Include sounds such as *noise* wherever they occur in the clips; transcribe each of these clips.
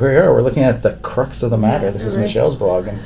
Here we are. We're looking at the crux of the matter. This is right. Michelle's blog, and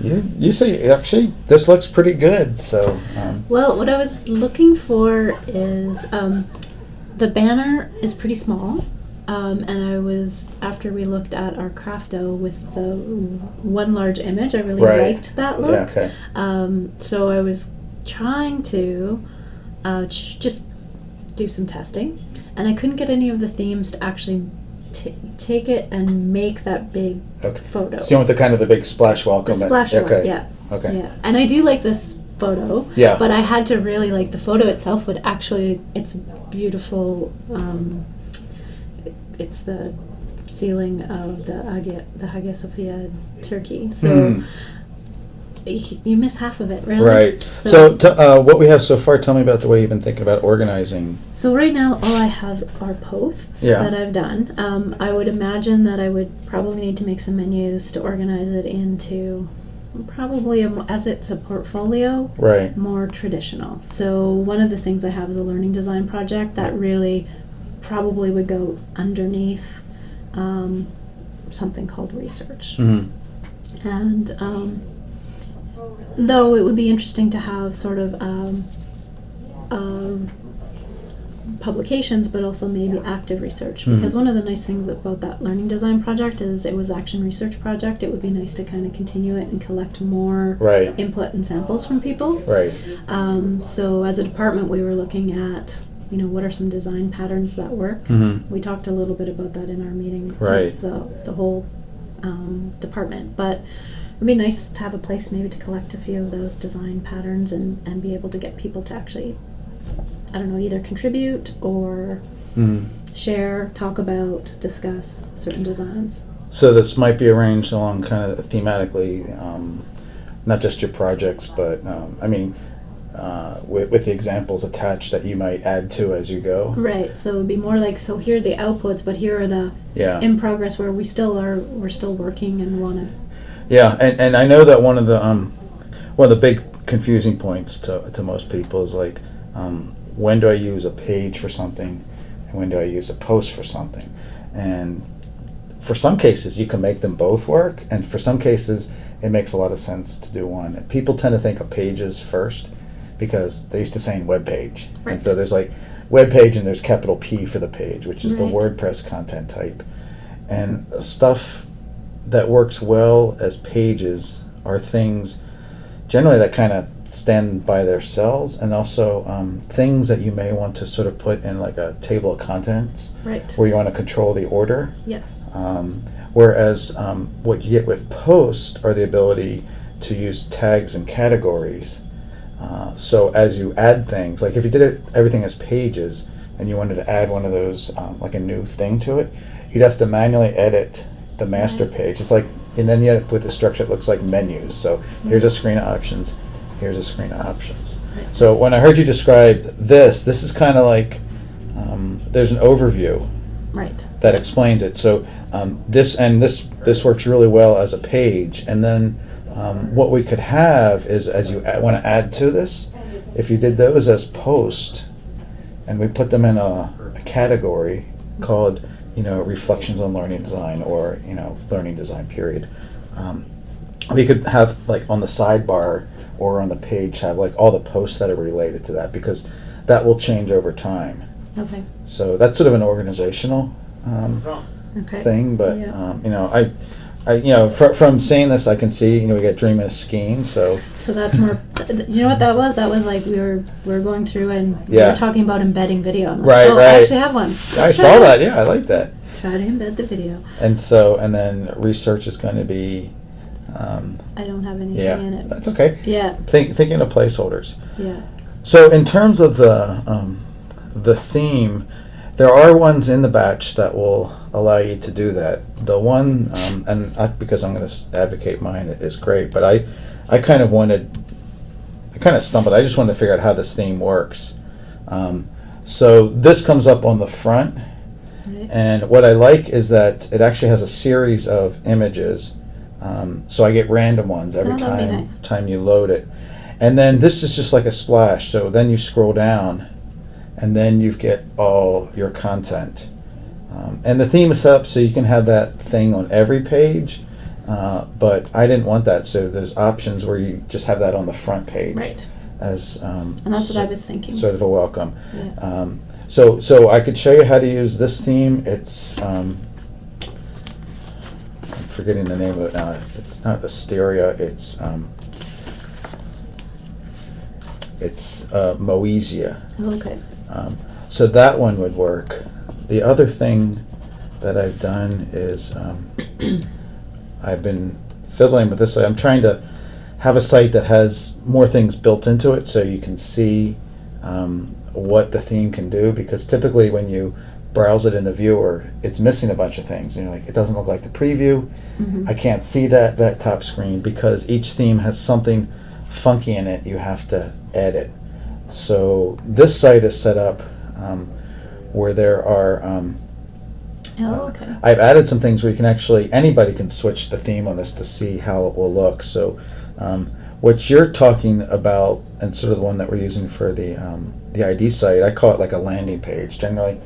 you you say actually this looks pretty good. So um, Well, what I was looking for is um, the banner is pretty small. Um, and I was, after we looked at our crafto with the one large image, I really Right. liked that look. yeah, okay, Um, so I was trying to uh, ch- just do some testing, and I couldn't get any of the themes to actually take it and make that big okay. photo. So you want the kind of the big splash welcome? the splash one, Okay. yeah. Okay. Yeah, and I do like this photo. Yeah. But I had to really like the photo itself. Would actually, it's beautiful. Um, it's the ceiling of the Hagia, the Hagia Sophia Turkey. So Hmm. You, you miss half of it, really. Right. So, t- uh, what we have so far, tell me about the way you've been thinking about organizing. So right now, all I have are posts Yeah. that I've done. Um, I would imagine that I would probably need to make some menus to organize it into probably a, as it's a portfolio. Right. more traditional. So one of the things I have is a learning design project that really probably would go underneath um, something called research. hmm And um, though it would be interesting to have sort of um, um, publications, but also maybe active research. Because Mhm. one of the nice things about that learning design project is it was action research project. It would be nice to kind of continue it and collect more Right. input and samples from people. Right. Um, so as a department, we were looking at, you know, what are some design patterns that work. hmm We talked a little bit about that in our meeting Right. with the, the whole um, department. But it'd be nice to have a place maybe to collect a few of those design patterns and, and be able to get people to actually, I don't know, either contribute or hmm share, talk about, discuss certain designs. So this might be arranged along kind of thematically, um, not just your projects, but um, I mean, uh, with, with the examples attached that you might add to as you go. Right. So it'd be more like, so here are the outputs, but here are the Yeah. in progress where we still are, we're still working and want to Yeah, and, and I know that one of the um, one of the big confusing points to, to most people is like, um, when do I use a page for something, and when do I use a post for something, and for some cases you can make them both work, and for some cases it makes a lot of sense to do one. People tend to think of pages first because they're used to saying web page, and so there's like web page and there's capital P for the page, which is the WordPress content type, and stuff that works well as pages are things generally that kind of stand by themselves and also um, things that you may want to sort of put in like a table of contents Right. where you want to control the order Yes. um, whereas um, what you get with post are the ability to use tags and categories uh, so as you add things like if you did it, everything as pages and you wanted to add one of those um, like a new thing to it you'd have to manually edit the master page it's like and then you end up with a structure that looks like menus so here's a screen of options here's a screen of options so when i heard you describe this this is kind of like um, there's an overview Right. that explains it. So um, this and this this works really well as a page. And then um, what we could have is as you want to add to this, if you did those as post, and we put them in a, a category called you know reflections on learning design or you know learning design period. Um, we could have like on the sidebar or on the page have like all the posts that are related to that because that will change over time. Okay. So that's sort of an organizational um, Okay. thing, but Yeah. um, you know, I, I, you know, fr- from seeing this, I can see, you know, we got dreaming of skiing. So So that's more. th- you know what that was? That was like we were we were going through and we Yeah. were talking about embedding video. I'm Right, oh, right. I actually have one. I Let's saw try that. Yeah, I like that. Try to embed the video. And so, and then research is going to be, um, I don't have anything yeah, in it. that's okay. Yeah. Think, thinking of placeholders. Yeah. So in terms of the um, the theme, there are ones in the batch that will allow you to do that. The one, um, and not because I'm going to advocate mine, is great, but I, I kind of wanted, I kind of stumbled. I just wanted to figure out how this theme works. Um, so this comes up on the front, Right. and what I like is that it actually has a series of images. Um, so I get random ones every Oh, time nice. time you load it. And then this is just like a splash. So then you scroll down, and then you get all your content. Um, and the theme is set up so you can have that thing on every page, uh, but I didn't want that. So there's options where you just have that on the front page Right. as um, And that's what I was thinking. sort of a welcome. Yeah. Um, so so I could show you how to use this theme. It's um, I'm forgetting the name of it now. It's not Asteria. It's um, it's uh, Moesia. Oh, okay. Um, so that one would work. The other thing that I've done is um, *clears throat* I've been fiddling with this. I'm trying to have a site that has more things built into it so you can see um, what the theme can do because typically when you browse it in the viewer it's missing a bunch of things and you're like it doesn't look like the preview Mhm. I can't see that that top screen because each theme has something funky in it you have to edit. So this site is set up um, where there are. Um, Oh, okay. I've added some things where you can actually anybody can switch the theme on this to see how it will look. So um, what you're talking about and sort of the one that we're using for the um, the ID site, I call it like a landing page. Generally,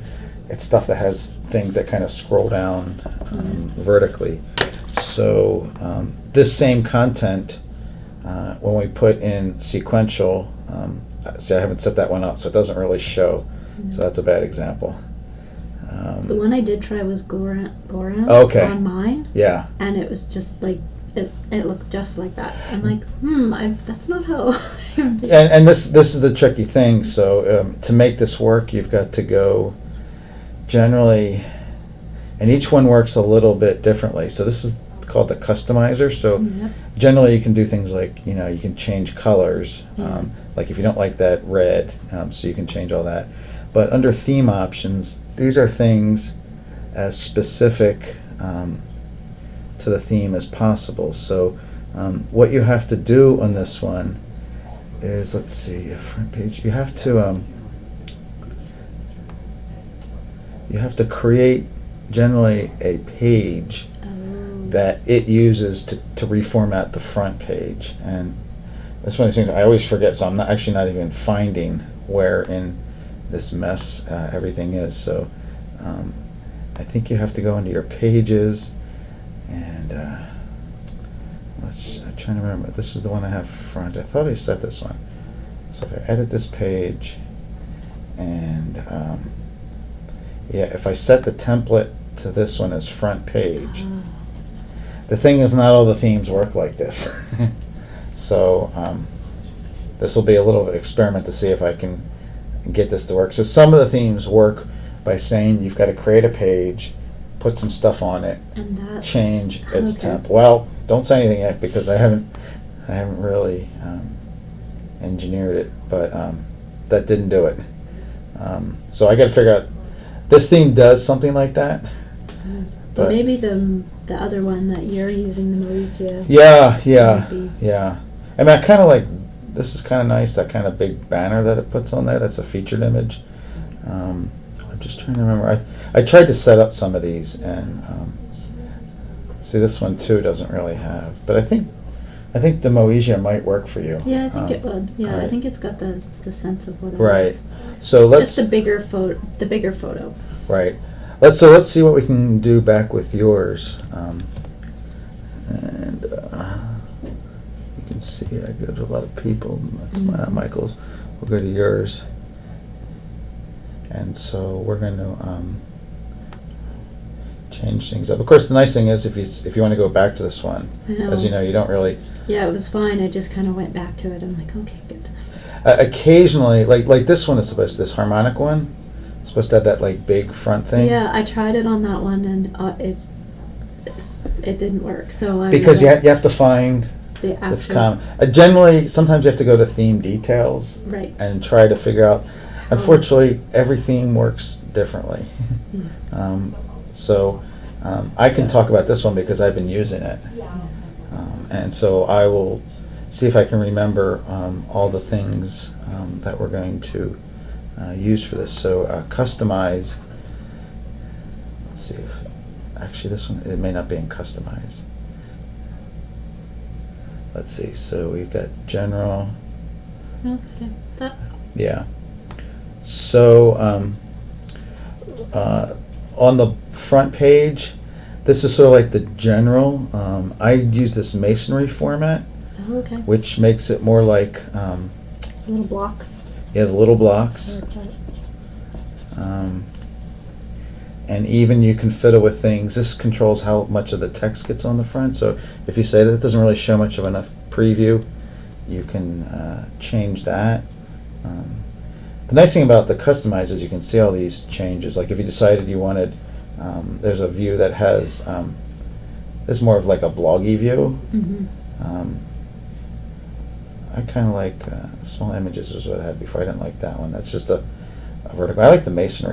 it's stuff that has things that kind of scroll down um, vertically. So um, this same content, uh, when we put in sequential, um, see, I haven't set that one up, so it doesn't really show. So that's a bad example. Um, The one I did try was Goran, Goran Okay. on mine, yeah. and it was just like it. It looked just like that. I'm like, hmm, I, that's not how. *laughs* and, and this this is the tricky thing. So um, to make this work, you've got to go generally, and each one works a little bit differently. So this is called the customizer. So Yep. generally, you can do things like you know you can change colors. Yeah. Um, like if you don't like that red, um, so you can change all that. But under theme options, these are things as specific um, to the theme as possible. So um, what you have to do on this one is let's see, front page. You have to um, you have to create generally a page. That it uses to, to reformat the front page. And that's one of these things I always forget, so I'm not actually not even finding where in this mess uh, everything is. So um, I think you have to go into your pages and uh, let's, I'm trying to remember. This is the one I have front. I thought I set this one. So if I edit this page and um, yeah, if I set the template to this one as front page, Oh. The thing is, not all the themes work like this. *laughs* so um, this will be a little experiment to see if I can get this to work. So some of the themes work by saying you've got to create a page, put some stuff on it, And that's change its okay. temp. Well, don't say anything yet because I haven't, I haven't really um, engineered it, but um, that didn't do it. Um, so I got to figure out. This theme does something like that. But But- maybe the the other one that you're using, the Mauricio. Yeah, yeah, yeah. I mean, I kind of like this is kind of nice. That kind of big banner that it puts on there. That's a featured image. Um, I'm just trying to remember. I I tried to set up some of these, and um, see this one too doesn't really have. But I think I think the Moesia might work for you. Yeah, I think Um, it would. Yeah, I think it's got the it's the sense of what it is. Right. So let's Just the bigger photo. The bigger photo. Right. Let's so let's see what we can do back with yours. Um, and uh, you can see I go to a lot of people. That's not Mhm. Michael's. We'll go to yours. And so we're going to um, change things up. Of course, the nice thing is if you if you want to go back to this one, as you know, you don't really. Yeah, it was fine. I just kind of went back to it. I'm like, okay, good. Uh, occasionally, like like this one is supposed to this harmonic one, it's supposed to have that like big front thing. Yeah, I tried it on that one and uh, it it didn't work. So I Because you, ha- you have to find the It's common. Uh, generally, sometimes you have to go to theme details right and try to figure out. Unfortunately, every theme works differently. Mm. *laughs* um, so um, I can talk about this one because I've been using it, um, and so I will see if I can remember um, all the things um, that we're going to uh, use for this. So uh, customize. Let's see if actually this one it may not be in customize. Let's see. So we've got general. Okay, that Yeah. So um, uh, on the front page, this is sort of like the general. Um, I use this masonry format, Oh, okay. which makes it more like um, Little blocks. Yeah, the little blocks. Um, and even you can fiddle with things. This controls how much of the text gets on the front. So if you say that it doesn't really show much of enough preview, you can uh, change that. Um, the nice thing about the customize is you can see all these changes. Like if you decided you wanted, um, there's a view that has, um, this more of like a bloggy view. Mm-hmm. Um, I kind of like uh, small images is what I had before. I didn't like that one. That's just a, a vertical. I like the masonry